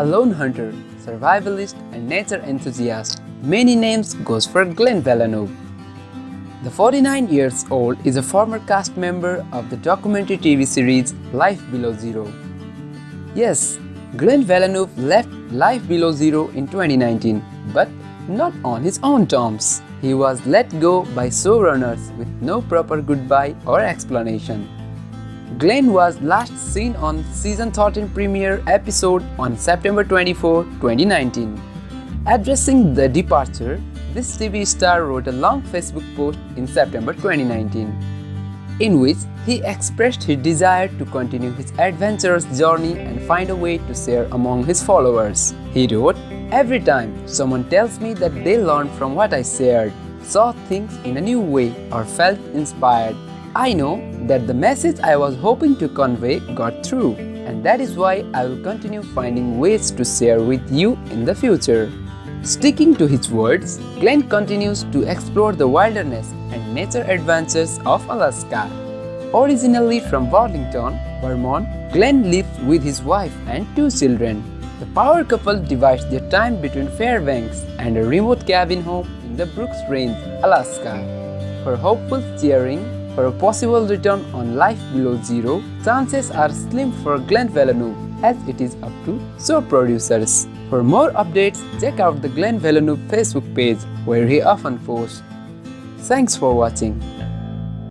A lone hunter, survivalist and nature enthusiast, many names goes for Glenn Villeneuve. The 49 years old is a former cast member of the documentary TV series Life Below Zero. Yes, Glenn Villeneuve left Life Below Zero in 2019, but not on his own terms. He was let go by showrunners with no proper goodbye or explanation. Glenn was last seen on season 13 premiere episode on September 24, 2019. Addressing the departure, this TV star wrote a long Facebook post in September 2019, in which he expressed his desire to continue his adventurous journey and find a way to share among his followers. He wrote, Every time someone tells me that they learned from what I shared, saw things in a new way or felt inspired, I know that the message I was hoping to convey got through and that is why I will continue finding ways to share with you in the future. Sticking to his words, Glenn continues to explore the wilderness and nature adventures of Alaska. Originally from Burlington, Vermont, Glenn lives with his wife and two children. The power couple divides their time between Fairbanks and a remote cabin home in the Brooks Range, Alaska. For hopeful cheering for a possible return on Life Below Zero, chances are slim for Glenn Villeneuve as it is up to show producers. For more updates, check out the Glenn Villeneuve Facebook page where he often posts. Thanks for watching.